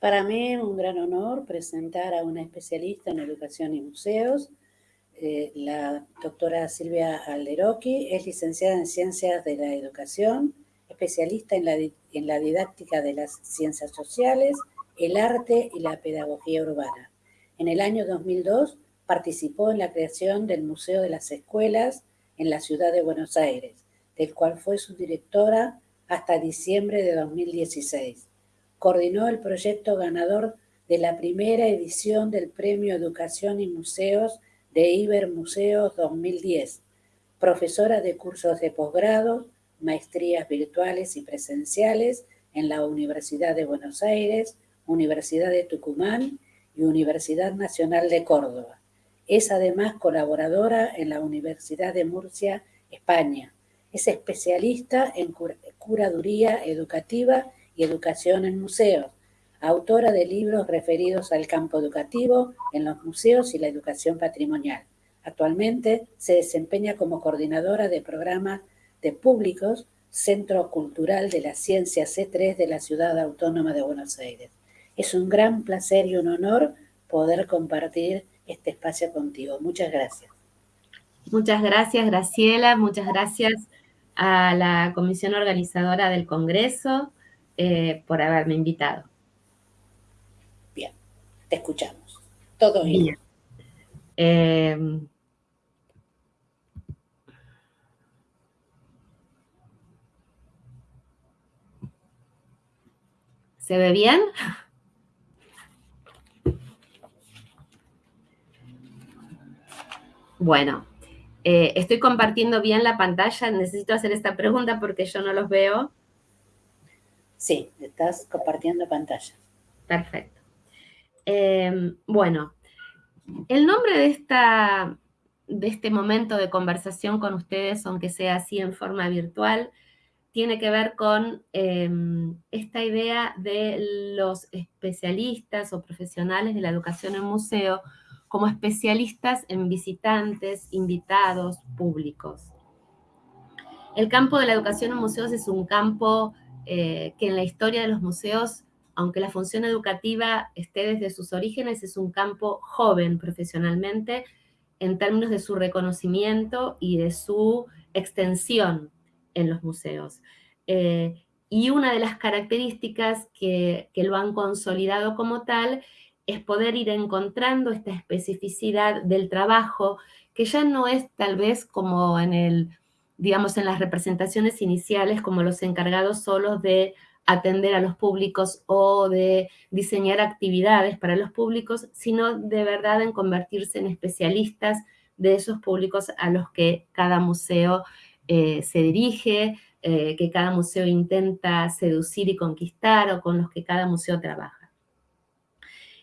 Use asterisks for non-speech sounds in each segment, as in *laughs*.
para mí un gran honor presentar a una especialista en educación y museos, eh, la doctora Silvia Alderoqui, es licenciada en Ciencias de la Educación, especialista en la, en la didáctica de las ciencias sociales, el arte y la pedagogía urbana. En el año 2002 participó en la creación del Museo de las Escuelas en la ciudad de Buenos Aires, del cual fue su directora hasta diciembre de 2016. Coordinó el proyecto ganador de la primera edición del Premio Educación y Museos de Iber Museos 2010. Profesora de cursos de posgrado, maestrías virtuales y presenciales en la Universidad de Buenos Aires, Universidad de Tucumán y Universidad Nacional de Córdoba. Es además colaboradora en la Universidad de Murcia, España, es especialista en curaduría educativa educación en museos, autora de libros referidos al campo educativo en los museos y la educación patrimonial. Actualmente se desempeña como coordinadora de programas de públicos Centro Cultural de la Ciencia C3 de la Ciudad Autónoma de Buenos Aires. Es un gran placer y un honor poder compartir este espacio contigo. Muchas gracias. Muchas gracias, Graciela. Muchas gracias a la comisión organizadora del Congreso eh, por haberme invitado. Bien, te escuchamos. Todo bien. Em, ¿Se ve bien? Bueno, eh, estoy compartiendo bien la pantalla. Necesito hacer esta pregunta porque yo no los veo. Sí, estás compartiendo pantalla. Perfecto. Em, bueno, el nombre de, esta, de este momento de conversación con ustedes, aunque sea así en forma virtual, tiene que ver con em, esta idea de los especialistas o profesionales de la educación en museo como especialistas en visitantes, invitados, públicos. El campo de la educación en museos es un campo eh, que en la historia de los museos, aunque la función educativa esté desde sus orígenes, es un campo joven profesionalmente en términos de su reconocimiento y de su extensión en los museos. Eh, y una de las características que, que, lo han consolidado como tal es poder ir encontrando esta especificidad del trabajo, que ya no es tal vez como en el, digamos, en las representaciones iniciales, como los encargados solos de atender a los públicos o de diseñar actividades para los públicos, sino de verdad en convertirse en especialistas de esos públicos a los que cada museo eh, se dirige, eh, que cada museo intenta seducir y conquistar o con los que cada museo trabaja.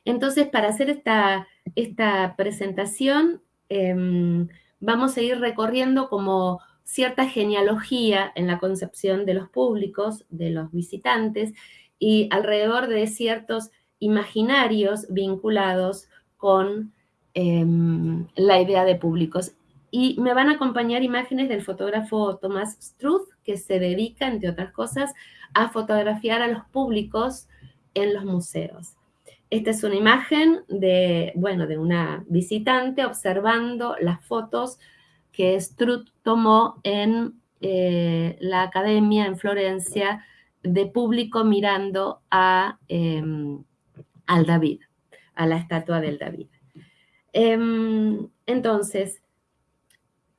Entonces, para hacer esta, esta presentación, em, vamos a ir recorriendo como cierta genealogía en la concepción de los públicos, de los visitantes, y alrededor de ciertos imaginarios vinculados con em, la idea de públicos. Y me van a acompañar imágenes del fotógrafo Thomas Struth, que se dedica, entre otras cosas, a fotografiar a los públicos en los museos. Esta es una imagen de, bueno, de una visitante observando las fotos que Struth tomó en eh, la academia en Florencia de público mirando a, em, al David, a la estatua del David. Em, entonces,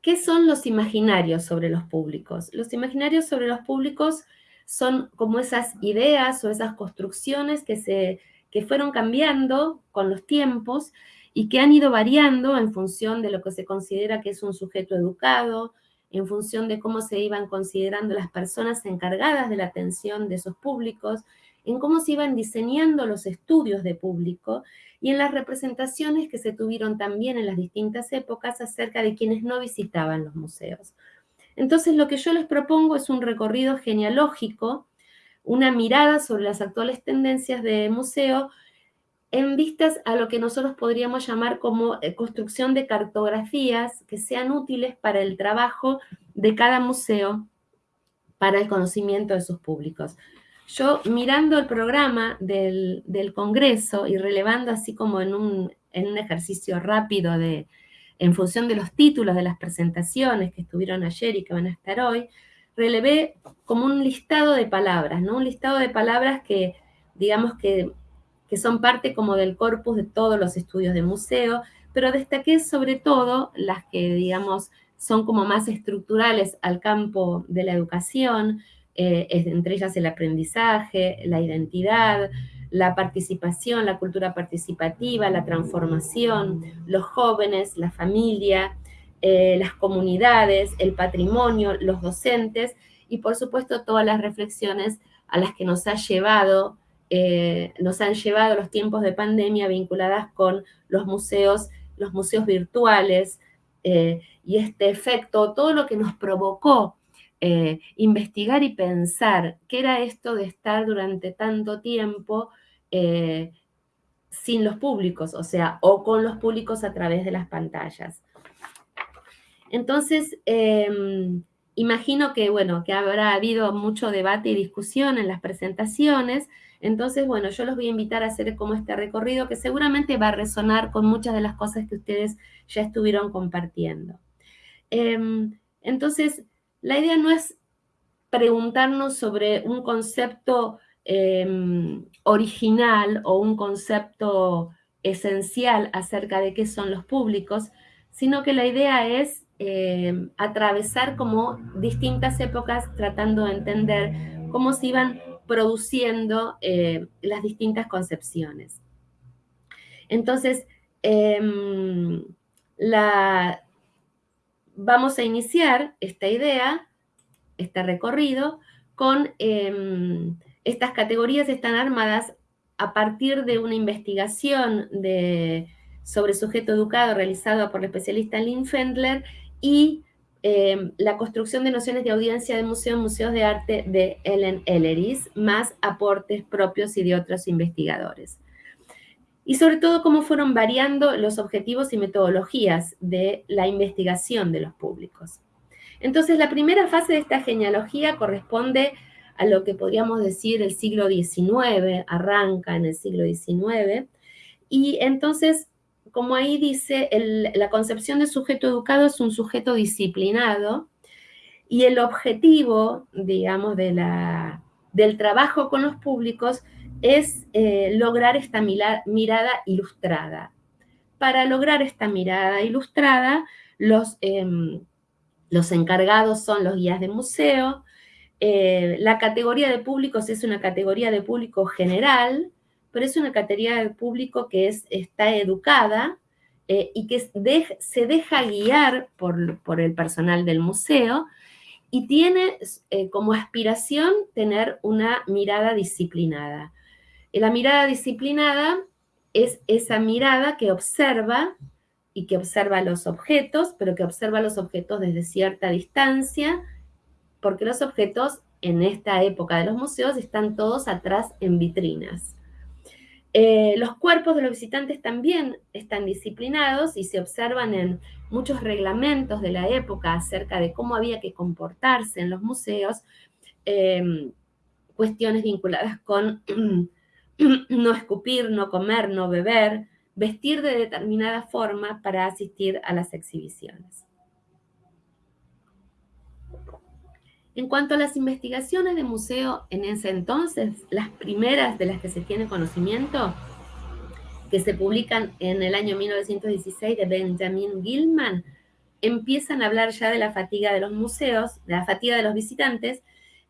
¿qué son los imaginarios sobre los públicos? Los imaginarios sobre los públicos son como esas ideas o esas construcciones que se que fueron cambiando con los tiempos y que han ido variando en función de lo que se considera que es un sujeto educado, en función de cómo se iban considerando las personas encargadas de la atención de esos públicos, en cómo se iban diseñando los estudios de público y en las representaciones que se tuvieron también en las distintas épocas acerca de quienes no visitaban los museos. Entonces, lo que yo les propongo es un recorrido genealógico una mirada sobre las actuales tendencias de museo en vistas a lo que nosotros podríamos llamar como eh, construcción de cartografías que sean útiles para el trabajo de cada museo para el conocimiento de sus públicos. yo mirando el programa del, Congreso y relevando así como en un, en un ejercicio rápido de, en función de los títulos de las presentaciones que estuvieron ayer y que van a estar hoy, relevé como un listado de palabras, ¿no? Un listado de palabras que, digamos que, que son parte como del corpus de todos los estudios de museo, pero destaqué sobre todo las que, digamos, son como más estructurales al campo de la educación, eh, entre ellas el aprendizaje, la identidad, la participación, la cultura participativa, la transformación, los jóvenes, la familia, eh, las comunidades, el patrimonio, los docentes y por supuesto todas las reflexiones a las que nos ha llevado, eh, nos han llevado los tiempos de pandemia vinculadas con los museos, los museos virtuales y este efecto, todo lo que nos provocó eh, investigar y pensar qué era esto de estar durante tanto tiempo eh, sin los públicos, o sea, o con los públicos a través de las pantallas. Entonces, em, imagino que, bueno, que habrá habido mucho debate y discusión en las presentaciones, entonces, bueno, yo los voy a invitar a hacer como este recorrido que seguramente va a resonar con muchas de las cosas que ustedes ya estuvieron compartiendo. Em, entonces, la idea no es preguntarnos sobre un concepto em, original o un concepto esencial acerca de qué son los públicos, sino que la idea es em, atravesar como distintas épocas tratando de entender cómo se iban produciendo eh, las distintas concepciones. Entonces, em, la, vamos a iniciar esta idea, este recorrido, con em, estas categorías están armadas a partir de una investigación sobre sujeto educado realizada por el especialista Lynn Fendler y em, la construcción de nociones de audiencia de museo en museos de arte de Ellen Elleris, más aportes propios y de otros investigadores y sobre todo cómo fueron variando los objetivos y metodologías de la investigación de los públicos. Entonces, la primera fase de esta genealogía corresponde a lo que podríamos decir el siglo XIX, arranca en el siglo XIX, y entonces, como ahí dice, la concepción de sujeto educado es un sujeto disciplinado, y el objetivo, digamos, de la, del trabajo con los públicos es eh, lograr esta mirada ilustrada. Para lograr esta mirada ilustrada, los, em, los encargados son los guías de museo. Eh, la categoría de públicos es una categoría de público general, pero es una categoría de público que es, está educada eh, y que se deja guiar por, por, el personal del museo y tiene como aspiración tener una mirada disciplinada. La mirada disciplinada es esa mirada que observa y que observa los objetos, pero que observa los objetos desde cierta distancia, porque los objetos en esta época de los museos están todos atrás en vitrinas. Eh, los cuerpos de los visitantes también están disciplinados y se observan en muchos reglamentos de la época acerca de cómo había que comportarse en los museos, eh, cuestiones vinculadas con *clears throat* no escupir, no comer, no beber, vestir de determinada forma para asistir a las exhibiciones. En cuanto a las investigaciones de museo en ese entonces, las primeras de las que se tiene conocimiento, que se publican en el año 1916 de Benjamin Gilman, empiezan a hablar ya de la fatiga de los museos, de la fatiga de los visitantes,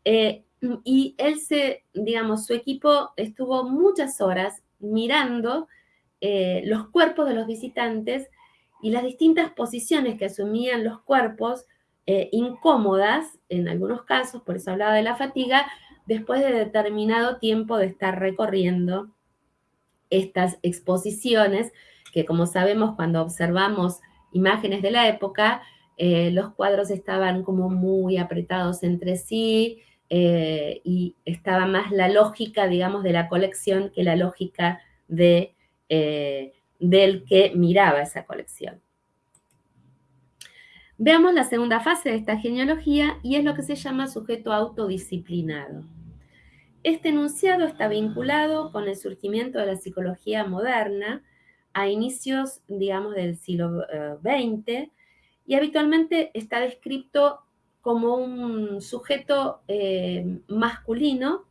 eh, y él se, digamos, su equipo estuvo muchas horas mirando eh, los cuerpos de los visitantes y las distintas posiciones que asumían los cuerpos eh, incómodas, en algunos casos, por eso hablaba de la fatiga, después de determinado tiempo de estar recorriendo estas exposiciones, que como sabemos cuando observamos imágenes de la época, eh, los cuadros estaban como muy apretados entre sí, eh, y estaba más la lógica, digamos, de la colección que la lógica de, del que miraba esa colección. Veamos la segunda fase de esta genealogía y es lo que se llama sujeto autodisciplinado. Este enunciado está vinculado con el surgimiento de la psicología moderna a inicios, digamos, del siglo XX eh, y habitualmente está descrito como un sujeto eh, masculino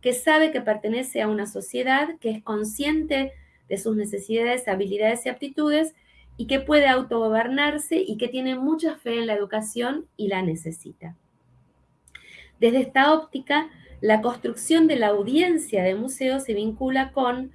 que sabe que pertenece a una sociedad, que es consciente de sus necesidades, habilidades y aptitudes y que puede autogobernarse y que tiene mucha fe en la educación y la necesita. Desde esta óptica, la construcción de la audiencia de museos se vincula con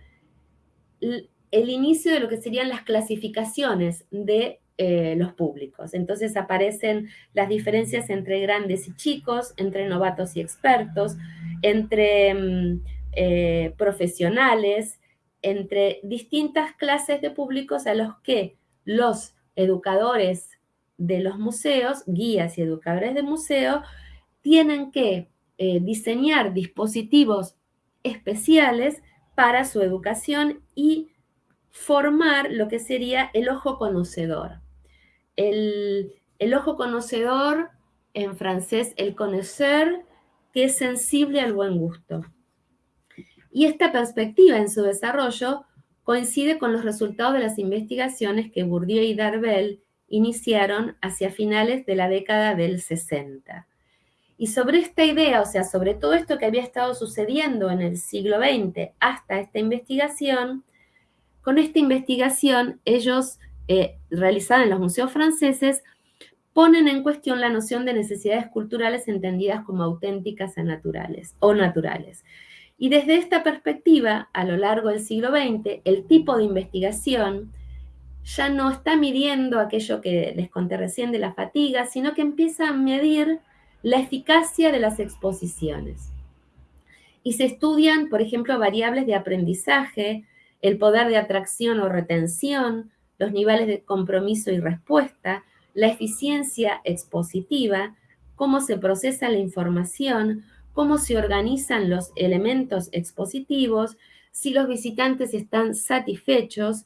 el inicio de lo que serían las clasificaciones de eh, los públicos. Entonces aparecen las diferencias entre grandes y chicos, entre novatos y expertos, entre mm, eh, profesionales, entre distintas clases de públicos a los que los educadores de los museos, guías y educadores de museo, tienen que eh, diseñar dispositivos especiales para su educación y formar lo que sería el ojo conocedor. El, ojo conocedor, en francés, el conocer, que es sensible al buen gusto. Y esta perspectiva en su desarrollo coincide con los resultados de las investigaciones que Bourdieu y Darvel iniciaron hacia finales de la década del 60. Y sobre esta idea, o sea, sobre todo esto que había estado sucediendo en el siglo XX hasta esta investigación, con esta investigación ellos eh, realizada en los museos franceses, ponen en cuestión la noción de necesidades culturales entendidas como auténticas naturales, o naturales. Y desde esta perspectiva, a lo largo del siglo XX, el tipo de investigación ya no está midiendo aquello que les conté recién de la fatiga, sino que empieza a medir la eficacia de las exposiciones. Y se estudian, por ejemplo, variables de aprendizaje, el poder de atracción o retención, los niveles de compromiso y respuesta, la eficiencia expositiva, cómo se procesa la información, cómo se organizan los elementos expositivos, si los visitantes están satisfechos,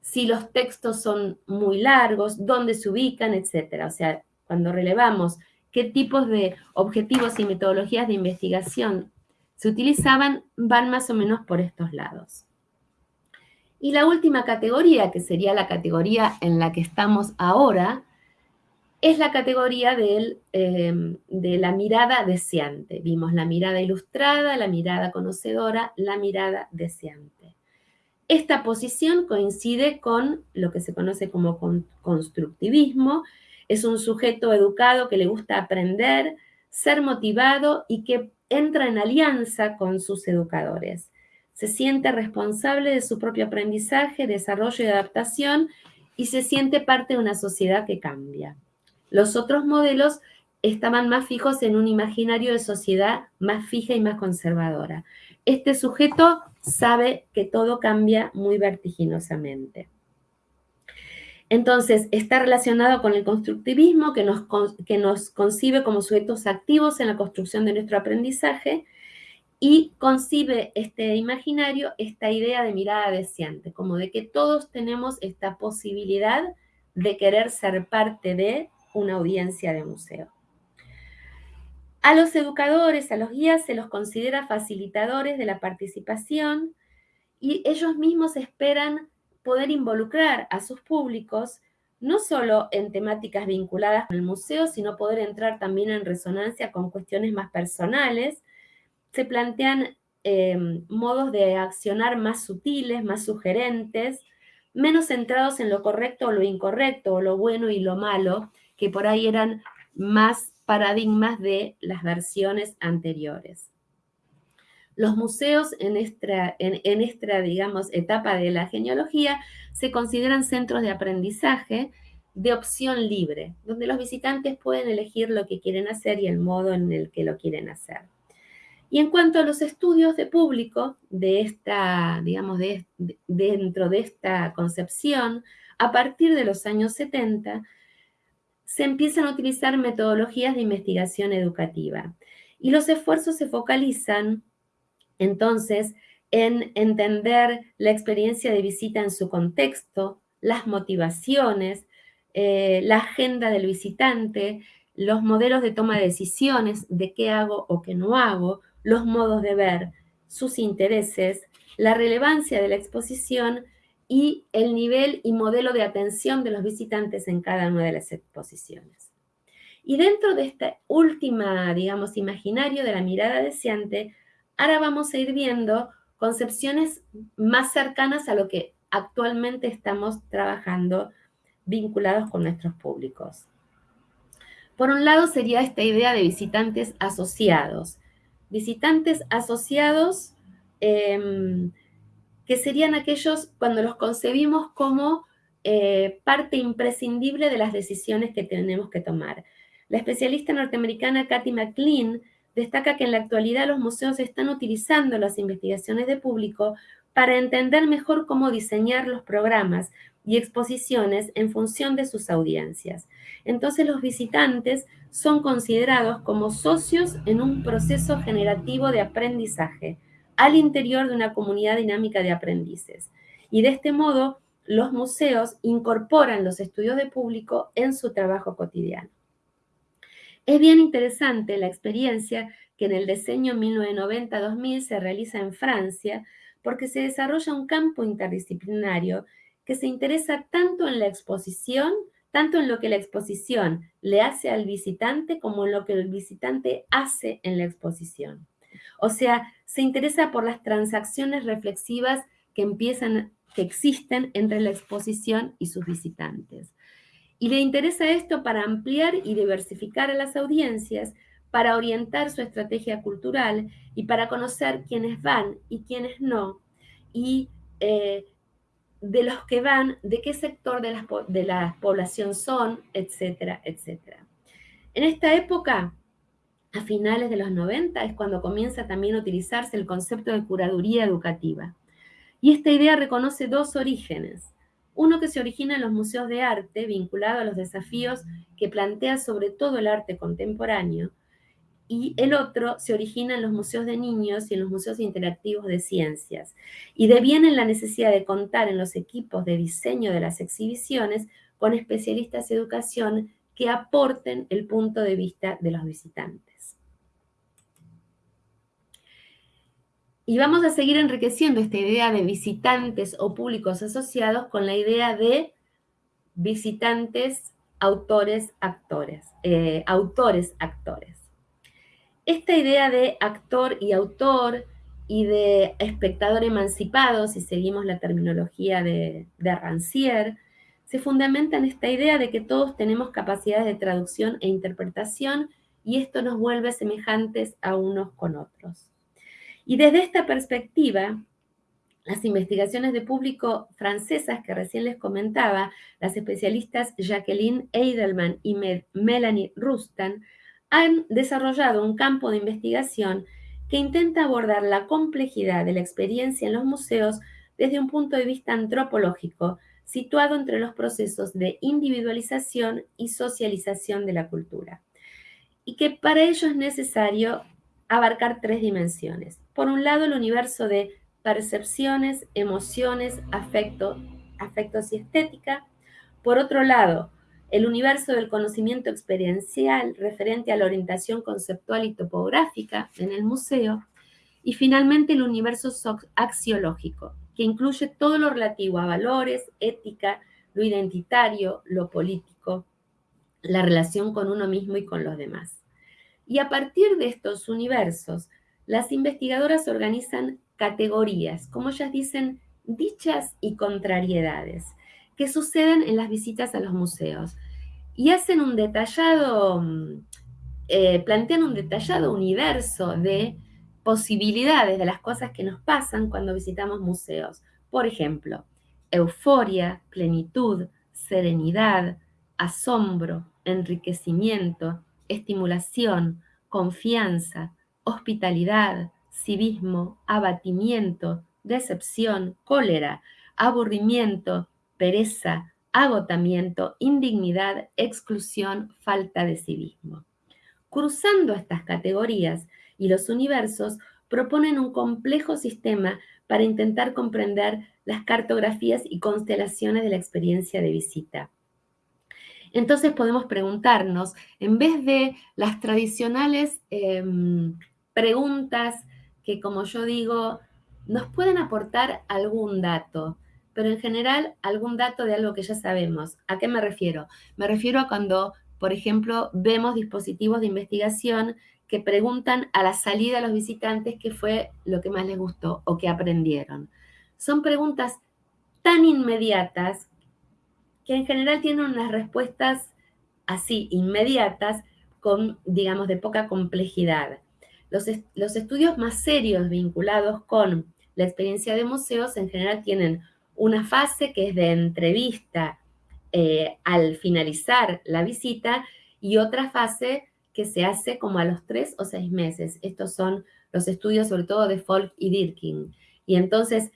si los textos son muy largos, dónde se ubican, etc. O sea, cuando relevamos qué tipos de objetivos y metodologías de investigación se utilizaban, van más o menos por estos lados. Y la última categoría, que sería la categoría en la que estamos ahora, es la categoría em, de la mirada deseante. Vimos la mirada ilustrada, la mirada conocedora, la mirada deseante. Esta posición coincide con lo que se conoce como constructivismo. Es un sujeto educado que le gusta aprender, ser motivado y que entra en alianza con sus educadores se siente responsable de su propio aprendizaje, desarrollo y adaptación y se siente parte de una sociedad que cambia. Los otros modelos estaban más fijos en un imaginario de sociedad más fija y más conservadora. Este sujeto sabe que todo cambia muy vertiginosamente. Entonces, está relacionado con el constructivismo que nos, que nos concibe como sujetos activos en la construcción de nuestro aprendizaje y concibe este imaginario, esta idea de mirada deseante, como de que todos tenemos esta posibilidad de querer ser parte de una audiencia de museo. A los educadores, a los guías, se los considera facilitadores de la participación y ellos mismos esperan poder involucrar a sus públicos no solo en temáticas vinculadas con el museo, sino poder entrar también en resonancia con cuestiones más personales se plantean em, modos de accionar más sutiles, más sugerentes, menos centrados en lo correcto o lo incorrecto, o lo bueno y lo malo, que por ahí eran más paradigmas de las versiones anteriores. Los museos en esta, en esta, digamos, etapa de la genealogía se consideran centros de aprendizaje de opción libre, donde los visitantes pueden elegir lo que quieren hacer y el modo en el que lo quieren hacer. Y en cuanto a los estudios de público de esta, digamos, dentro de esta concepción, a partir de los años 70, se empiezan a utilizar metodologías de investigación educativa. Y los esfuerzos se focalizan entonces en entender la experiencia de visita en su contexto, las motivaciones, eh, la agenda del visitante, los modelos de toma de decisiones, de qué hago o qué no hago, los modos de ver, sus intereses, la relevancia de la exposición y el nivel y modelo de atención de los visitantes en cada una de las exposiciones. Y dentro de este última, digamos, imaginario de la mirada deseante, ahora vamos a ir viendo concepciones más cercanas a lo que actualmente estamos trabajando vinculados con nuestros públicos. Por un lado sería esta idea de visitantes asociados. Visitantes asociados em, que serían aquellos cuando los concebimos como eh, parte imprescindible de las decisiones que tenemos que tomar. La especialista norteamericana Kathy McLean destaca que en la actualidad los museos están utilizando las investigaciones de público para entender mejor cómo diseñar los programas y exposiciones en función de sus audiencias. Entonces los visitantes son considerados como socios en un proceso generativo de aprendizaje al interior de una comunidad dinámica de aprendices. Y de este modo, los museos incorporan los estudios de público en su trabajo cotidiano. Es bien interesante la experiencia que en el diseño 1990-2000 se realiza en Francia, porque se desarrolla un campo interdisciplinario que se interesa tanto en la exposición, tanto en lo que la exposición le hace al visitante como en lo que el visitante hace en la exposición. O sea, se interesa por las transacciones reflexivas que empiezan, que existen entre la exposición y sus visitantes. Y le interesa esto para ampliar y diversificar a las audiencias, para orientar su estrategia cultural y para conocer quiénes van y quiénes no, y eh, de los que van, de qué sector de la, de la población son, etcétera, etcétera. En esta época, a finales de los 90, es cuando comienza también a utilizarse el concepto de curaduría educativa. Y esta idea reconoce dos orígenes. Uno que se origina en los museos de arte, vinculado a los desafíos que plantea sobre todo el arte contemporáneo, y el otro se origina en los museos de niños y en los museos interactivos de ciencias. Y deviene en la necesidad de contar en los equipos de diseño de las exhibiciones con especialistas de educación que aporten el punto de vista de los visitantes. Y vamos a seguir enriqueciendo esta idea de visitantes o públicos asociados con la idea de visitantes, autores, actores, eh, autores, actores. Esta idea de actor y autor y de espectador emancipado, si seguimos la terminología de, de Rancière, se fundamenta en esta idea de que todos tenemos capacidades de traducción e interpretación y esto nos vuelve semejantes a unos con otros. Y desde esta perspectiva, las investigaciones de público francesas que recién les comentaba, las especialistas Jacqueline Eidelman y Melanie Rustan, han desarrollado un campo de investigación que intenta abordar la complejidad de la experiencia en los museos desde un punto de vista antropológico, situado entre los procesos de individualización y socialización de la cultura. Y que para ello es necesario abarcar tres dimensiones. Por un lado, el universo de percepciones, emociones, afecto, afectos y estética. Por otro lado, el universo del conocimiento experiencial referente a la orientación conceptual y topográfica en el museo, y finalmente el universo axiológico, que incluye todo lo relativo a valores, ética, lo identitario, lo político, la relación con uno mismo y con los demás. Y a partir de estos universos, las investigadoras organizan categorías, como ellas dicen, dichas y contrariedades, que suceden en las visitas a los museos, y hacen un detallado, mm, eh, plantean un detallado universo de posibilidades de las cosas que nos pasan cuando visitamos museos. Por ejemplo, euforia, plenitud, serenidad, asombro, enriquecimiento, estimulación, confianza, hospitalidad, civismo, abatimiento, decepción, cólera, aburrimiento, pereza, agotamiento, indignidad, exclusión, falta de civismo. Cruzando estas categorías y los universos, proponen un complejo sistema para intentar comprender las cartografías y constelaciones de la experiencia de visita. Entonces podemos preguntarnos, en vez de las tradicionales em, preguntas que, como yo digo, nos pueden aportar algún dato, pero en general algún dato de algo que ya sabemos. ¿A qué me refiero? Me refiero a cuando, por ejemplo, vemos dispositivos de investigación que preguntan a la salida a los visitantes qué fue lo que más les gustó o qué aprendieron. Son preguntas tan inmediatas que en general tienen unas respuestas así, inmediatas, con, digamos, de poca complejidad. Los, los estudios más serios vinculados con la experiencia de museos en general tienen una fase que es de entrevista eh, al finalizar la visita y otra fase que se hace como a los tres o seis meses. Estos son los estudios sobre todo de Folk y Dirkin. Y entonces,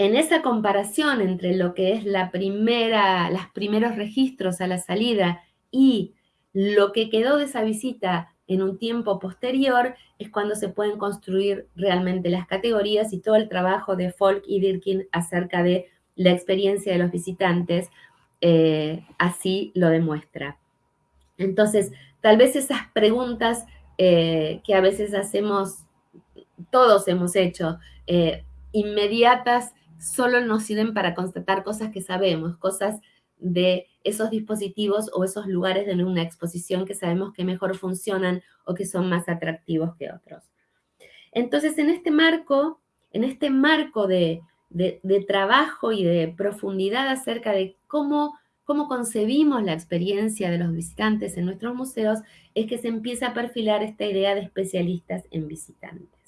en esa comparación entre lo que es la primera, los primeros registros a la salida y lo que quedó de esa visita en un tiempo posterior es cuando se pueden construir realmente las categorías y todo el trabajo de Folk y Dirkin acerca de la experiencia de los visitantes eh, así lo demuestra. Entonces, tal vez esas preguntas eh, que a veces hacemos, todos hemos hecho, eh, inmediatas, solo nos sirven para constatar cosas que sabemos, cosas de esos dispositivos o esos lugares de una exposición que sabemos que mejor funcionan o que son más atractivos que otros. Entonces, en este marco, en este marco de, trabajo y de profundidad acerca de cómo, cómo concebimos la experiencia de los visitantes en nuestros museos, es que se empieza a perfilar esta idea de especialistas en visitantes.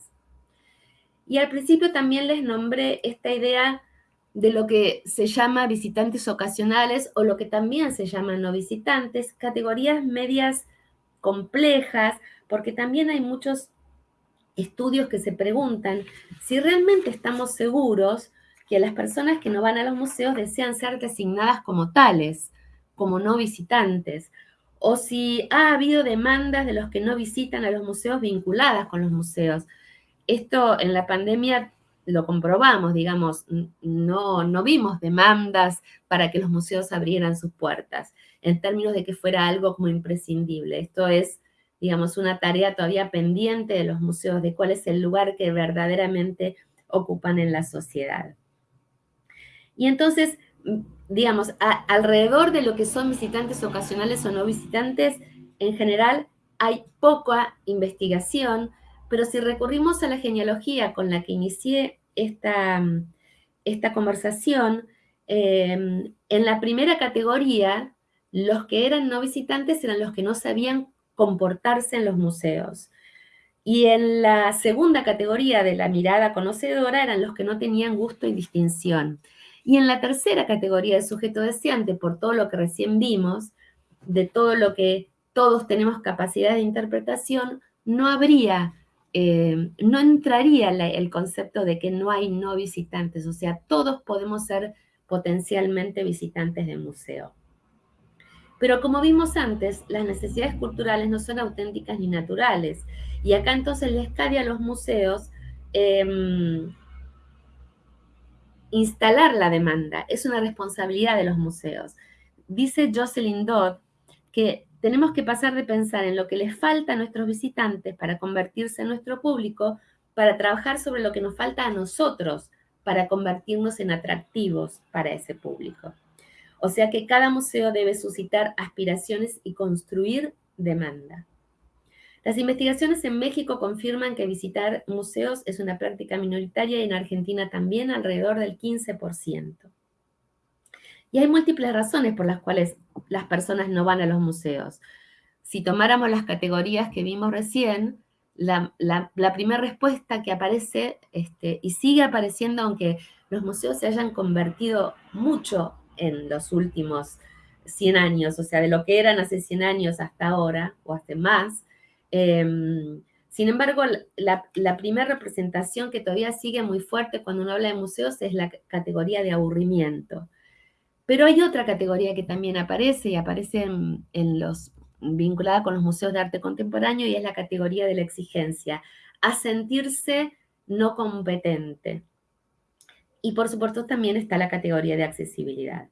Y al principio también les nombré esta idea de lo que se llama visitantes ocasionales o lo que también se llama no visitantes, categorías medias complejas, porque también hay muchos estudios que se preguntan si realmente estamos seguros que las personas que no van a los museos desean ser designadas como tales, como no visitantes, o si ha habido demandas de los que no visitan a los museos vinculadas con los museos. Esto en la pandemia lo comprobamos, digamos, no, no vimos demandas para que los museos abrieran sus puertas, en términos de que fuera algo como imprescindible. Esto es, digamos, una tarea todavía pendiente de los museos, de cuál es el lugar que verdaderamente ocupan en la sociedad. Y entonces, digamos, alrededor de lo que son visitantes ocasionales o no visitantes, en general hay poca investigación, pero si recurrimos a la genealogía con la que inicié esta, esta conversación, em, en la primera categoría, los que eran no visitantes eran los que no sabían comportarse en los museos. Y en la segunda categoría de la mirada conocedora eran los que no tenían gusto y distinción. Y en la tercera categoría de sujeto deseante, por todo lo que recién vimos, de todo lo que todos tenemos capacidad de interpretación, no habría eh, no entraría el concepto de que no hay no visitantes, o sea, todos podemos ser potencialmente visitantes de museo. Pero como vimos antes, las necesidades culturales no son auténticas ni naturales. Y acá entonces les cae a los museos em, instalar la demanda. Es una responsabilidad de los museos. Dice Jocelyn Dodd que tenemos que pasar de pensar en lo que les falta a nuestros visitantes para convertirse en nuestro público, para trabajar sobre lo que nos falta a nosotros para convertirnos en atractivos para ese público. O sea que cada museo debe suscitar aspiraciones y construir demanda. Las investigaciones en México confirman que visitar museos es una práctica minoritaria y en Argentina también alrededor del 15%. Y hay múltiples razones por las cuales las personas no van a los museos. Si tomáramos las categorías que vimos recién, la, primera respuesta que aparece este, y sigue apareciendo, aunque los museos se hayan convertido mucho en los últimos 100 años, o sea, de lo que eran hace 100 años hasta ahora, o hace más. Em, sin embargo, la, la primera representación que todavía sigue muy fuerte cuando uno habla de museos es la categoría de aburrimiento. Pero hay otra categoría que también aparece y aparece en, los vinculada con los museos de arte contemporáneo y es la categoría de la exigencia, a sentirse no competente. Y por supuesto también está la categoría de accesibilidad.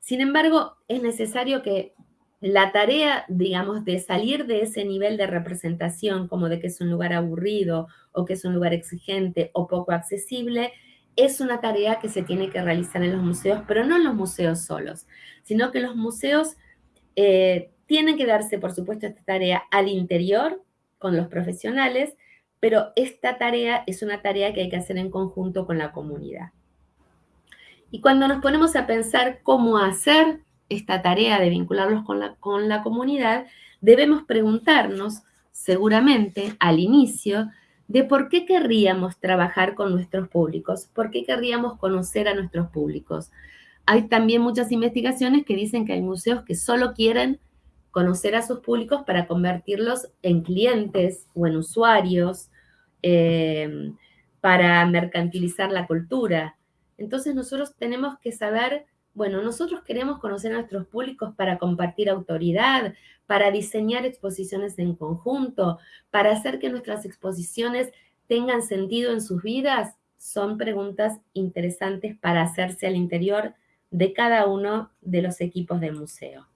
Sin embargo, es necesario que la tarea, digamos, de salir de ese nivel de representación, como de que es un lugar aburrido o que es un lugar exigente o poco accesible, es una tarea que se tiene que realizar en los museos, pero no en los museos solos, sino que los museos eh, tienen que darse, por supuesto, esta tarea al interior con los profesionales, pero esta tarea es una tarea que hay que hacer en conjunto con la comunidad. Y cuando nos ponemos a pensar cómo hacer esta tarea de vincularlos con la, con la comunidad, debemos preguntarnos, seguramente, al inicio, de por qué querríamos trabajar con nuestros públicos, por qué querríamos conocer a nuestros públicos. Hay también muchas investigaciones que dicen que hay museos que solo quieren conocer a sus públicos para convertirlos en clientes o en usuarios, eh, para mercantilizar la cultura. Entonces nosotros tenemos que saber bueno, nosotros queremos conocer a nuestros públicos para compartir autoridad, para diseñar exposiciones en conjunto, para hacer que nuestras exposiciones tengan sentido en sus vidas. Son preguntas interesantes para hacerse al interior de cada uno de los equipos del museo.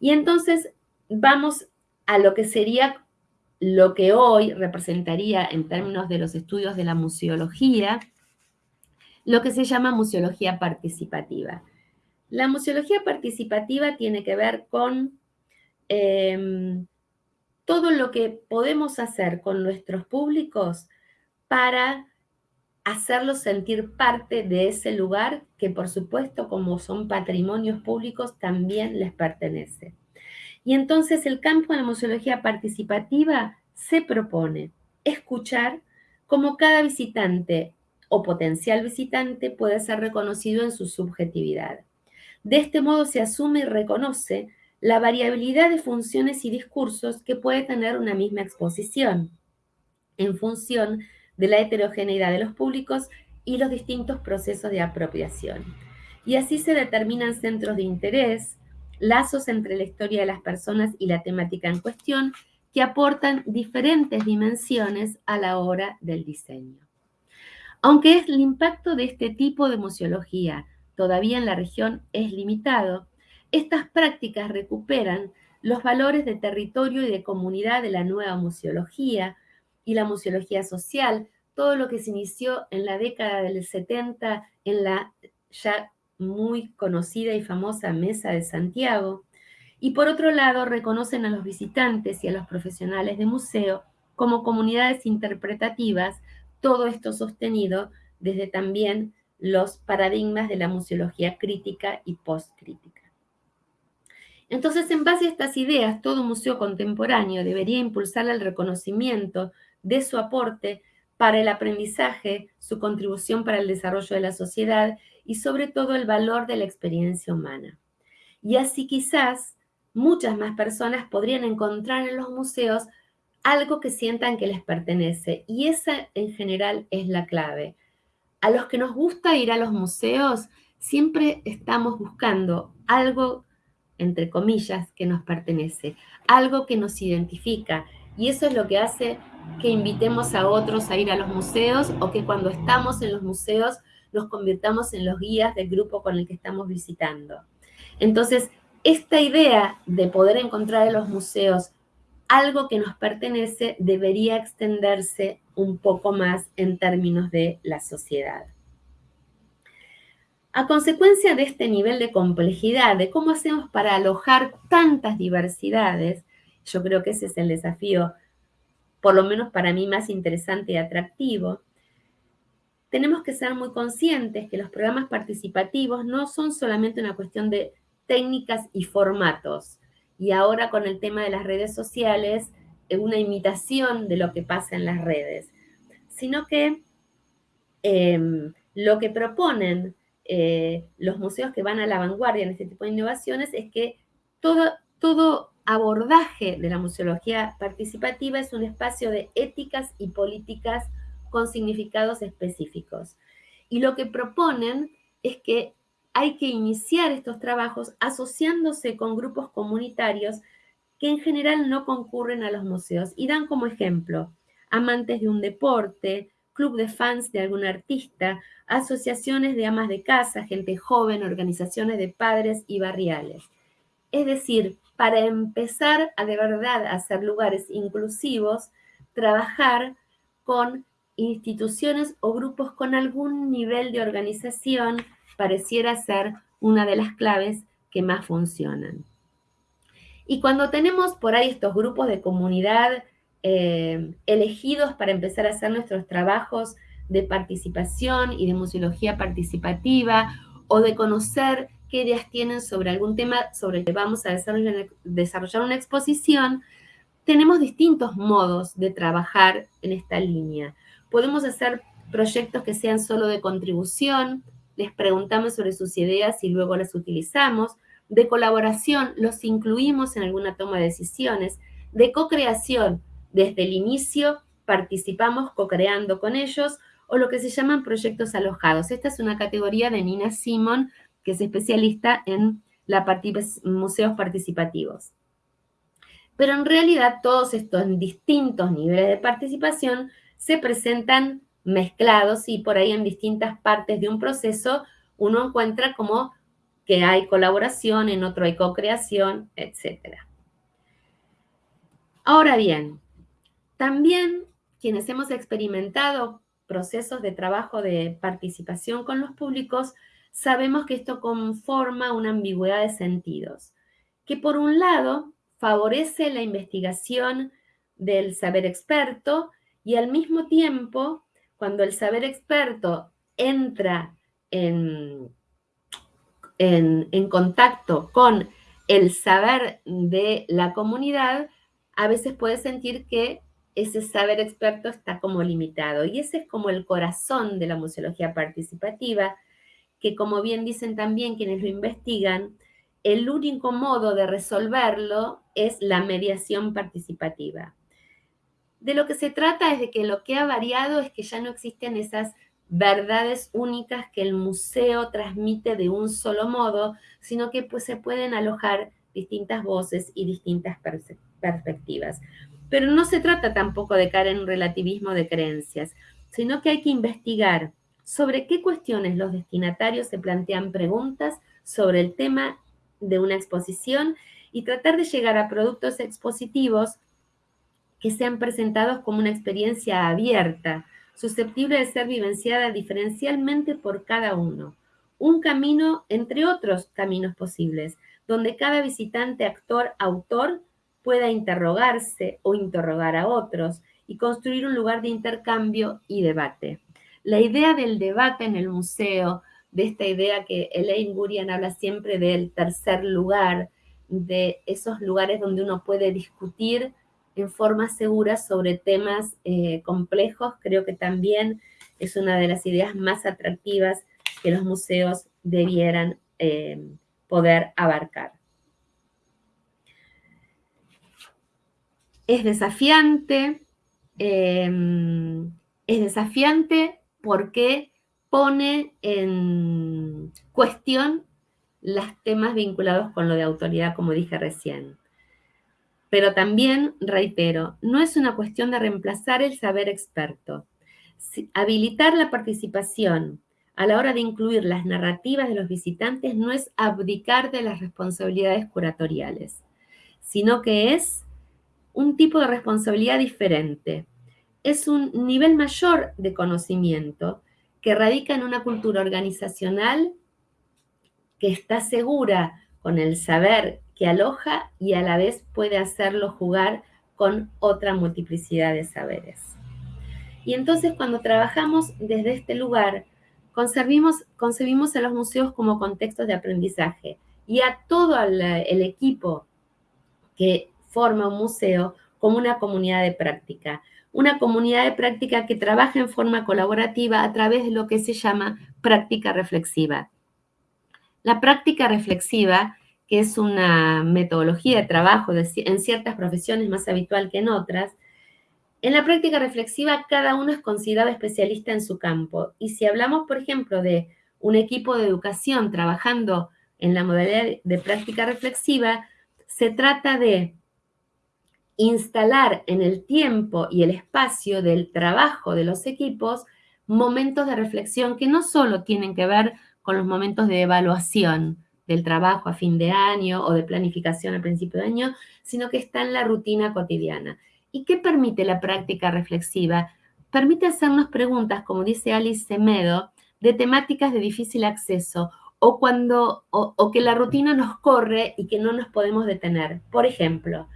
Y entonces vamos a lo que sería lo que hoy representaría en términos de los estudios de la museología, lo que se llama museología participativa. La museología participativa tiene que ver con em, todo lo que podemos hacer con nuestros públicos para hacerlos sentir parte de ese lugar que por supuesto como son patrimonios públicos también les pertenece. Y entonces el campo de la museología participativa se propone escuchar cómo cada visitante o potencial visitante puede ser reconocido en su subjetividad. De este modo se asume y reconoce la variabilidad de funciones y discursos que puede tener una misma exposición, en función de la heterogeneidad de los públicos y los distintos procesos de apropiación. Y así se determinan centros de interés, lazos entre la historia de las personas y la temática en cuestión, que aportan diferentes dimensiones a la hora del diseño. Aunque el impacto de este tipo de museología todavía en la región es limitado, estas prácticas recuperan los valores de territorio y de comunidad de la nueva museología y la museología social, todo lo que se inició en la década del 70 en la ya muy conocida y famosa Mesa de Santiago, y por otro lado reconocen a los visitantes y a los profesionales de museo como comunidades interpretativas, todo esto sostenido desde también los paradigmas de la museología crítica y postcrítica. Entonces, en base a estas ideas, todo museo contemporáneo debería impulsar el reconocimiento de su aporte para el aprendizaje, su contribución para el desarrollo de la sociedad y sobre todo el valor de la experiencia humana. Y así quizás muchas más personas podrían encontrar en los museos algo que sientan que les pertenece. Y esa en general es la clave a los que nos gusta ir a los museos, siempre estamos buscando algo, entre comillas, que nos pertenece, algo que nos identifica. Y eso es lo que hace que invitemos a otros a ir a los museos o que cuando estamos en los museos nos convirtamos en los guías del grupo con el que estamos visitando. Entonces, esta idea de poder encontrar en los museos algo que nos pertenece debería extenderse un poco más en términos de la sociedad. A consecuencia de este nivel de complejidad, de cómo hacemos para alojar tantas diversidades, yo creo que ese es el desafío, por lo menos para mí, más interesante y atractivo, tenemos que ser muy conscientes que los programas participativos no son solamente una cuestión de técnicas y formatos. Y ahora con el tema de las redes sociales, una imitación de lo que pasa en las redes, sino que em, lo que proponen eh, los museos que van a la vanguardia en este tipo de innovaciones es que todo, todo abordaje de la museología participativa es un espacio de éticas y políticas con significados específicos. Y lo que proponen es que hay que iniciar estos trabajos asociándose con grupos comunitarios que en general no concurren a los museos y dan como ejemplo amantes de un deporte, club de fans de algún artista, asociaciones de amas de casa, gente joven, organizaciones de padres y barriales. Es decir, para empezar a de verdad hacer lugares inclusivos, trabajar con instituciones o grupos con algún nivel de organización pareciera ser una de las claves que más funcionan. Y cuando tenemos por ahí estos grupos de comunidad eh, elegidos para empezar a hacer nuestros trabajos de participación y de museología participativa o de conocer qué ideas tienen sobre algún tema sobre el que vamos a desarrollar una exposición, tenemos distintos modos de trabajar en esta línea. Podemos hacer proyectos que sean solo de contribución, les preguntamos sobre sus ideas y luego las utilizamos. De colaboración, los incluimos en alguna toma de decisiones. De co-creación, desde el inicio participamos co-creando con ellos o lo que se llaman proyectos alojados. Esta es una categoría de Nina Simon, que es especialista en museos participativos. Pero en realidad todos estos distintos niveles de participación se presentan mezclados y por ahí en distintas partes de un proceso uno encuentra como que hay colaboración, en otro hay co-creación, etc. Ahora bien, también quienes hemos experimentado procesos de trabajo de participación con los públicos, sabemos que esto conforma una ambigüedad de sentidos, que por un lado favorece la investigación del saber experto y al mismo tiempo, cuando el saber experto entra en, en, contacto con el saber de la comunidad, a veces puede sentir que ese saber experto está como limitado. Y ese es como el corazón de la museología participativa, que como bien dicen también quienes lo investigan, el único modo de resolverlo es la mediación participativa. De lo que se trata es de que lo que ha variado es que ya no existen esas verdades únicas que el museo transmite de un solo modo, sino que pues, se pueden alojar distintas voces y distintas perspectivas. Pero no se trata tampoco de caer en un relativismo de creencias, sino que hay que investigar sobre qué cuestiones los destinatarios se plantean preguntas sobre el tema de una exposición y tratar de llegar a productos expositivos que sean presentados como una experiencia abierta, susceptible de ser vivenciada diferencialmente por cada uno. Un camino entre otros caminos posibles, donde cada visitante, actor, autor pueda interrogarse o interrogar a otros y construir un lugar de intercambio y debate. La idea del debate en el museo, de esta idea que Elaine Gurian habla siempre del tercer lugar, de esos lugares donde uno puede discutir en forma segura sobre temas eh, complejos, creo que también es una de las ideas más atractivas que los museos debieran eh, poder abarcar. Es desafiante, em, es desafiante porque pone en cuestión los temas vinculados con lo de autoridad, como dije recién. Pero también, reitero, no es una cuestión de reemplazar el saber experto. Habilitar la participación a la hora de incluir las narrativas de los visitantes no es abdicar de las responsabilidades curatoriales, sino que es un tipo de responsabilidad diferente. Es un nivel mayor de conocimiento que radica en una cultura organizacional que está segura con el saber que aloja y a la vez puede hacerlo jugar con otra multiplicidad de saberes. Y entonces cuando trabajamos desde este lugar, concebimos, concebimos a los museos como contextos de aprendizaje y a todo el, el equipo que forma un museo como una comunidad de práctica. Una comunidad de práctica que trabaja en forma colaborativa a través de lo que se llama práctica reflexiva. La práctica reflexiva que es una metodología de trabajo en ciertas profesiones más habitual que en otras, en la práctica reflexiva cada uno es considerado especialista en su campo. Y si hablamos, por ejemplo, de un equipo de educación trabajando en la modalidad de práctica reflexiva, se trata de instalar en el tiempo y el espacio del trabajo de los equipos momentos de reflexión que no solo tienen que ver con los momentos de evaluación, del trabajo a fin de año o de planificación al principio de año, sino que está en la rutina cotidiana. ¿Y qué permite la práctica reflexiva? Permite hacernos preguntas, como dice Alice Semedo, de temáticas de difícil acceso o cuando o, que la rutina nos corre y que no nos podemos detener. Por ejemplo,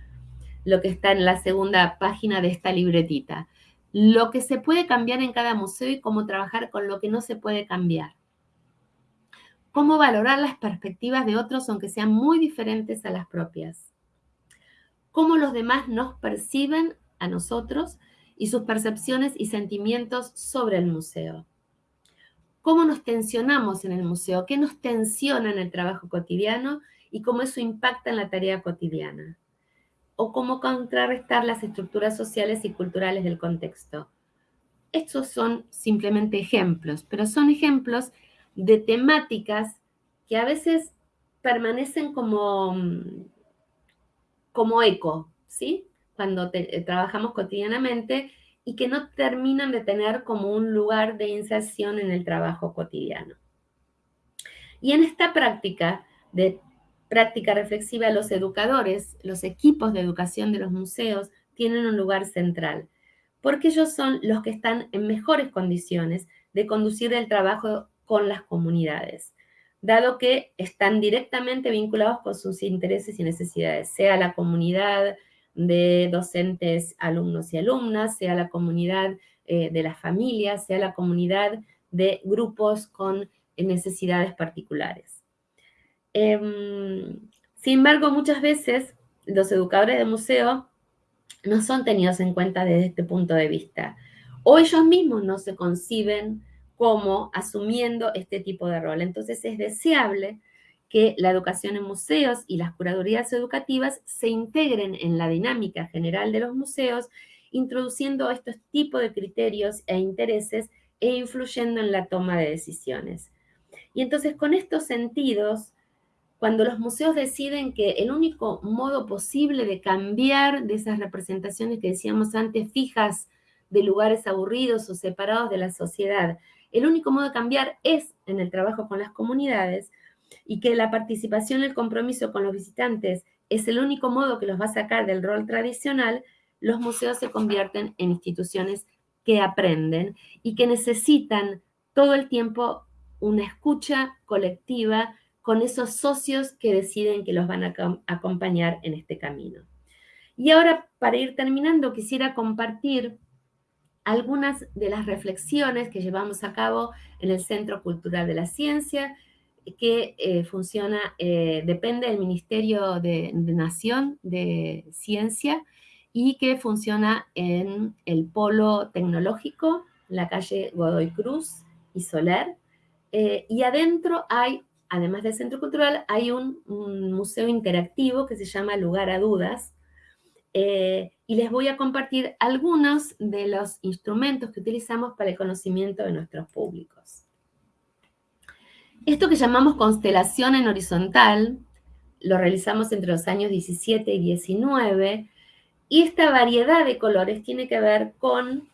lo que está en la segunda página de esta libretita. Lo que se puede cambiar en cada museo y cómo trabajar con lo que no se puede cambiar. Cómo valorar las perspectivas de otros aunque sean muy diferentes a las propias. Cómo los demás nos perciben a nosotros y sus percepciones y sentimientos sobre el museo. Cómo nos tensionamos en el museo, qué nos tensiona en el trabajo cotidiano y cómo eso impacta en la tarea cotidiana o cómo contrarrestar las estructuras sociales y culturales del contexto. Estos son simplemente ejemplos, pero son ejemplos de temáticas que a veces permanecen como, como eco, ¿sí? Cuando eh, trabajamos cotidianamente y que no terminan de tener como un lugar de inserción en el trabajo cotidiano. Y en esta práctica de práctica reflexiva, los educadores, los equipos de educación de los museos tienen un lugar central, porque ellos son los que están en mejores condiciones de conducir el trabajo con las comunidades, dado que están directamente vinculados con sus intereses y necesidades, sea la comunidad de docentes, alumnos y alumnas, sea la comunidad eh, de las familias, sea la comunidad de grupos con necesidades particulares. Em, sin embargo, muchas veces los educadores de museo no son tenidos en cuenta desde este punto de vista. O ellos mismos no se conciben como asumiendo este tipo de rol. Entonces es deseable que la educación en museos y las curadurías educativas se integren en la dinámica general de los museos, introduciendo estos tipos de criterios e intereses e influyendo en la toma de decisiones. Y entonces con estos sentidos cuando los museos deciden que el único modo posible de cambiar de esas representaciones que decíamos antes fijas de lugares aburridos o separados de la sociedad, el único modo de cambiar es en el trabajo con las comunidades y que la participación el compromiso con los visitantes es el único modo que los va a sacar del rol tradicional, los museos se convierten en instituciones que aprenden y que necesitan todo el tiempo una escucha colectiva, con esos socios que deciden que los van a acompañar en este camino. Y ahora, para ir terminando, quisiera compartir algunas de las reflexiones que llevamos a cabo en el Centro Cultural de la Ciencia, que eh, funciona, eh, depende del Ministerio de, Nación de Ciencia y que funciona en el Polo Tecnológico, la calle Godoy Cruz y Soler. Eh, y adentro hay además del Centro Cultural, hay un, museo interactivo que se llama Lugar a Dudas, eh, y les voy a compartir algunos de los instrumentos que utilizamos para el conocimiento de nuestros públicos. Esto que llamamos constelación en horizontal, lo realizamos entre los años 17 y 19, y esta variedad de colores tiene que ver con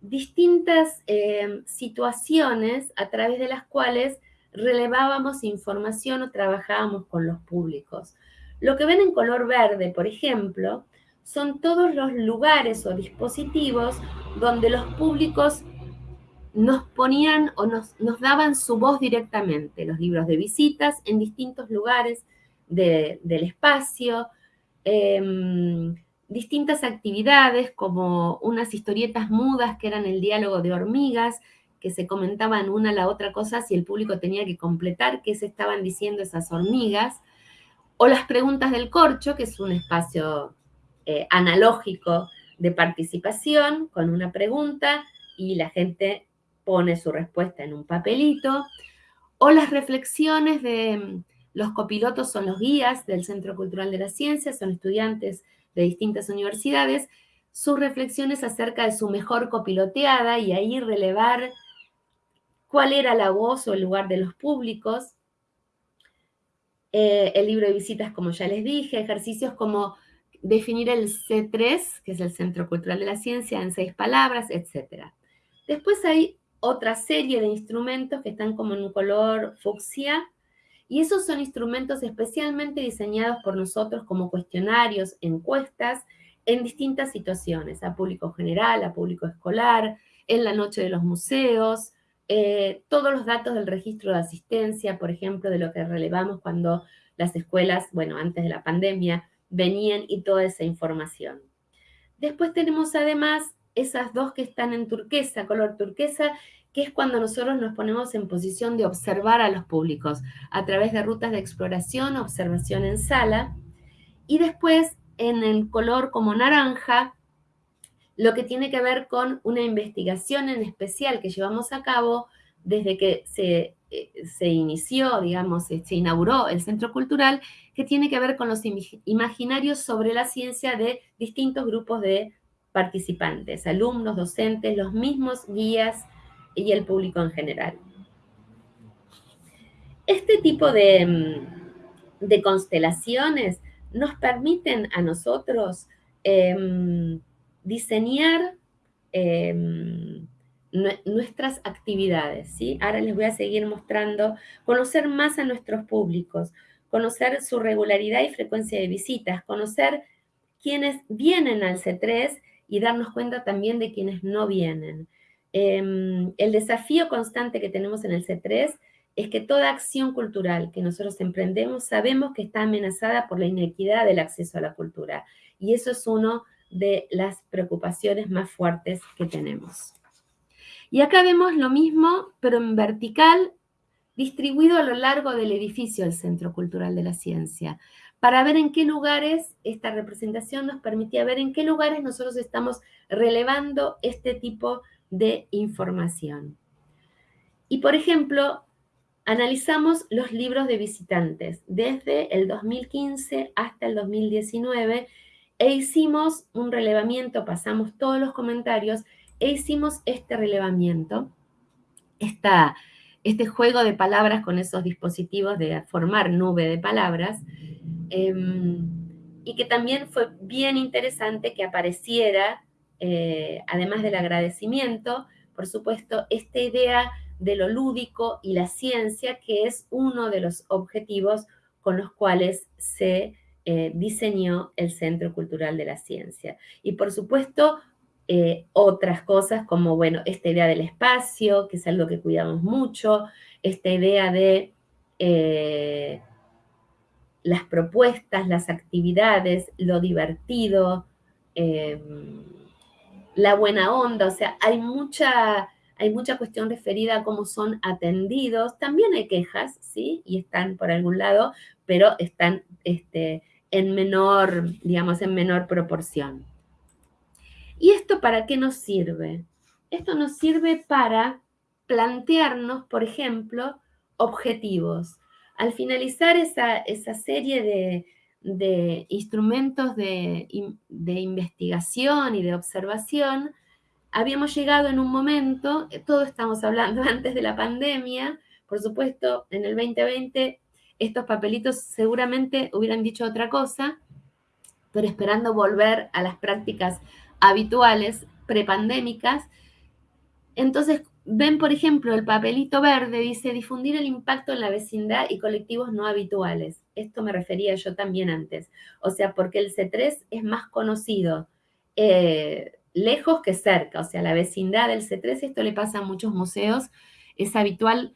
distintas eh, situaciones a través de las cuales relevábamos información o trabajábamos con los públicos. Lo que ven en color verde, por ejemplo, son todos los lugares o dispositivos donde los públicos nos ponían o nos, daban su voz directamente, los libros de visitas en distintos lugares del espacio, em, distintas actividades como unas historietas mudas que eran el diálogo de hormigas, que se comentaban una a la otra cosa si el público tenía que completar qué se estaban diciendo esas hormigas, o las preguntas del corcho, que es un espacio eh, analógico de participación con una pregunta y la gente pone su respuesta en un papelito, o las reflexiones de mm, los copilotos son los guías del Centro Cultural de la Ciencia, son estudiantes de distintas universidades, sus reflexiones acerca de su mejor copiloteada y ahí relevar cuál era la voz o el lugar de los públicos. Eh, el libro de visitas, como ya les dije, ejercicios como definir el C3, que es el Centro Cultural de la Ciencia, en seis palabras, etc. Después hay otra serie de instrumentos que están como en un color fucsia Y esos son instrumentos especialmente diseñados por nosotros como cuestionarios, encuestas, en distintas situaciones, a público general, a público escolar, en la noche de los museos, eh, todos los datos del registro de asistencia, por ejemplo, de lo que relevamos cuando las escuelas, bueno, antes de la pandemia, venían y toda esa información. Después tenemos además esas dos que están en turquesa, color turquesa, que es cuando nosotros nos ponemos en posición de observar a los públicos a través de rutas de exploración, observación en sala, y después en el color como naranja, lo que tiene que ver con una investigación en especial que llevamos a cabo desde que se, eh, se inició, digamos, se inauguró el Centro Cultural, que tiene que ver con los imaginarios sobre la ciencia de distintos grupos de participantes, alumnos, docentes, los mismos guías y el público en general. Este tipo de, mm, de constelaciones nos permiten a nosotros em, diseñar em, nuestras actividades, ¿sí? Ahora les voy a seguir mostrando, conocer más a nuestros públicos, conocer su regularidad y frecuencia de visitas, conocer quienes vienen al C3 y darnos cuenta también de quienes no vienen. Em, el desafío constante que tenemos en el C3 es que toda acción cultural que nosotros emprendemos sabemos que está amenazada por la inequidad del acceso a la cultura. Y eso es una de las preocupaciones más fuertes que tenemos. Y acá vemos lo mismo, pero en vertical, distribuido a lo largo del edificio del Centro Cultural de la Ciencia, para ver en qué lugares esta representación nos permitía ver en qué lugares nosotros estamos relevando este tipo de información. Y por ejemplo, analizamos los libros de visitantes desde el 2015 hasta el 2019 e hicimos un relevamiento, pasamos todos los comentarios e hicimos este relevamiento, este juego de palabras con esos dispositivos de formar nube de palabras, em, y que también fue bien interesante que apareciera, eh, además del agradecimiento, por supuesto, esta idea de lo lúdico y la ciencia, que es uno de los objetivos con los cuales se eh, diseñó el Centro Cultural de la Ciencia. Y por supuesto, eh, otras cosas como, bueno, esta idea del espacio, que es algo que cuidamos mucho, esta idea de eh, las propuestas, las actividades, lo divertido, la buena onda, o sea, hay mucha hay mucha cuestión referida a cómo son atendidos. También hay quejas, ¿sí? Y están por algún lado, pero están este, en menor, digamos, en menor proporción. ¿Y esto para qué nos sirve? Esto nos sirve para plantearnos, por ejemplo, objetivos. Al finalizar esa, esa serie de, de instrumentos de, de, investigación y de observación, habíamos llegado en un momento, eh, todo estamos hablando *laughs* antes de la pandemia, por supuesto, en el 2020 estos papelitos seguramente hubieran dicho otra cosa, pero esperando volver a las prácticas habituales prepandémicas. Entonces, ven, por ejemplo, el papelito verde dice difundir el impacto en la vecindad y colectivos no habituales. Esto me refería yo también antes. O sea, porque el C3 es más conocido. Eh, lejos que cerca, o sea, la vecindad del C3, esto le pasa a muchos museos, es habitual,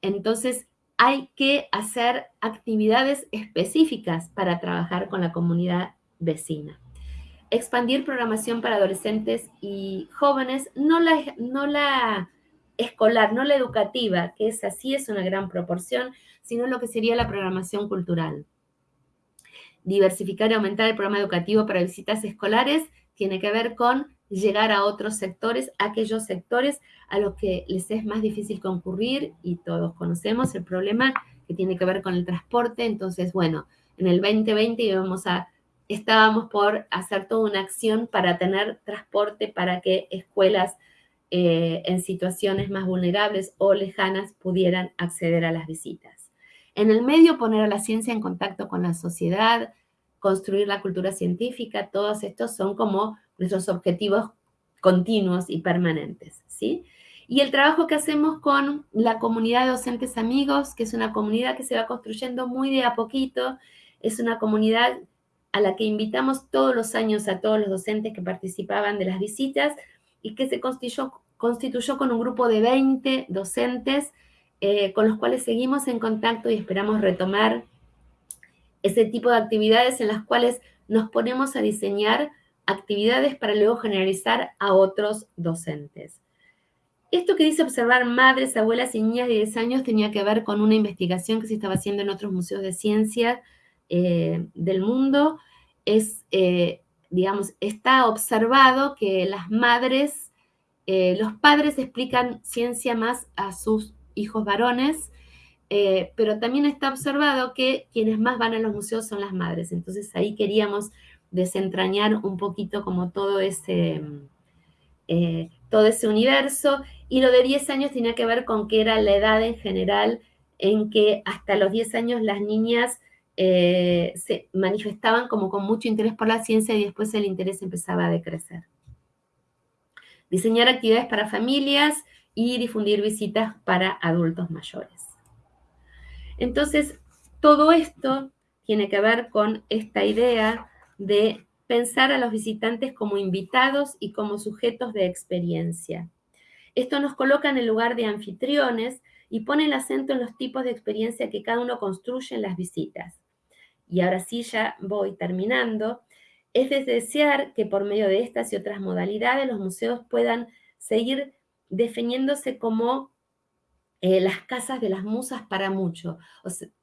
entonces hay que hacer actividades específicas para trabajar con la comunidad vecina. Expandir programación para adolescentes y jóvenes, no la, no la escolar, no la educativa, que es así, es una gran proporción, sino lo que sería la programación cultural. Diversificar y aumentar el programa educativo para visitas escolares tiene que ver con llegar a otros sectores, aquellos sectores a los que les es más difícil concurrir y todos conocemos el problema que tiene que ver con el transporte. Entonces, bueno, en el 2020 íbamos a, estábamos por hacer toda una acción para tener transporte para que escuelas eh, en situaciones más vulnerables o lejanas pudieran acceder a las visitas. En el medio, poner a la ciencia en contacto con la sociedad, construir la cultura científica, todos estos son como nuestros objetivos continuos y permanentes, ¿sí? y el trabajo que hacemos con la comunidad de docentes amigos, que es una comunidad que se va construyendo muy de a poquito, es una comunidad a la que invitamos todos los años a todos los docentes que participaban de las visitas y que se constituyó, con un grupo de 20 docentes eh, con los cuales seguimos en contacto y esperamos retomar ese tipo de actividades en las cuales nos ponemos a diseñar actividades para luego generalizar a otros docentes. Esto que dice observar madres, abuelas y niñas de 10 años tenía que ver con una investigación que se estaba haciendo en otros museos de ciencia eh, del mundo. Es, eh, digamos, está observado que las madres, eh, los padres explican ciencia más a sus hijos varones, pero también está observado que quienes más van a los museos son las madres. Entonces ahí queríamos desentrañar un poquito como todo ese, todo ese universo y lo de 10 años tenía que ver con que era la edad en general en que hasta los 10 años las niñas eh, se manifestaban como con mucho interés por la ciencia y después el interés empezaba a decrecer. Diseñar actividades para familias y difundir visitas para adultos mayores. Entonces, todo esto tiene que ver con esta idea de pensar a los visitantes como invitados y como sujetos de experiencia. Esto nos coloca en el lugar de anfitriones y pone el acento en los tipos de experiencia que cada uno construye en las visitas. Y ahora sí, ya voy terminando. Es de desear que por medio de estas y otras modalidades los museos puedan seguir definiéndose como eh, las casas de las musas para mucho,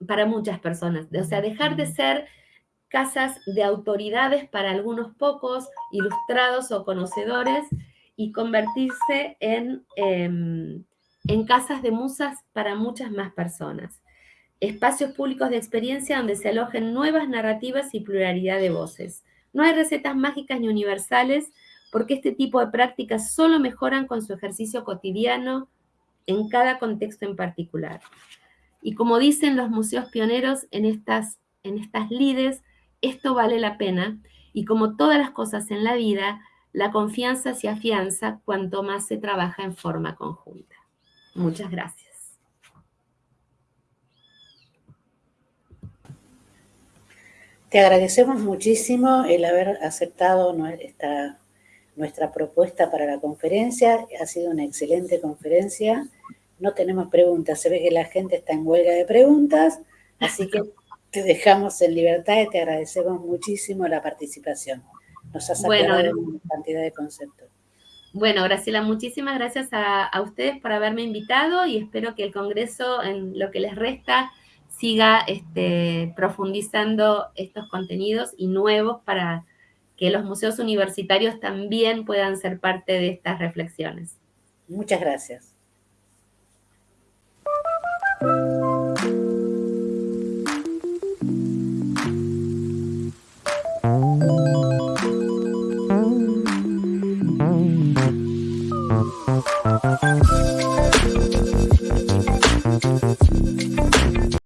para muchas personas. O sea, dejar de ser casas de autoridades para algunos pocos, ilustrados o conocedores, y convertirse en, em, en casas de musas para muchas más personas. Espacios públicos de experiencia donde se alojen nuevas narrativas y pluralidad de voces. No hay recetas mágicas ni universales porque este tipo de prácticas solo mejoran con su ejercicio cotidiano en cada contexto en particular. Y como dicen los museos pioneros en estas, en estas lides, esto vale la pena y como todas las cosas en la vida, la confianza se afianza cuanto más se trabaja en forma conjunta. Muchas gracias. Te agradecemos muchísimo el haber aceptado nuestra, nuestra propuesta para la conferencia. Ha sido una excelente conferencia. No tenemos preguntas. Se ve que la gente está en huelga de preguntas. Así que *laughs* te dejamos en libertad y te agradecemos muchísimo la participación. Nos ha bueno, una cantidad de conceptos. Bueno, Graciela, muchísimas gracias a, ustedes por haberme invitado y espero que el Congreso, en lo que les resta, siga este, profundizando estos contenidos y nuevos para que los museos universitarios también puedan ser parte de estas reflexiones. Muchas gracias.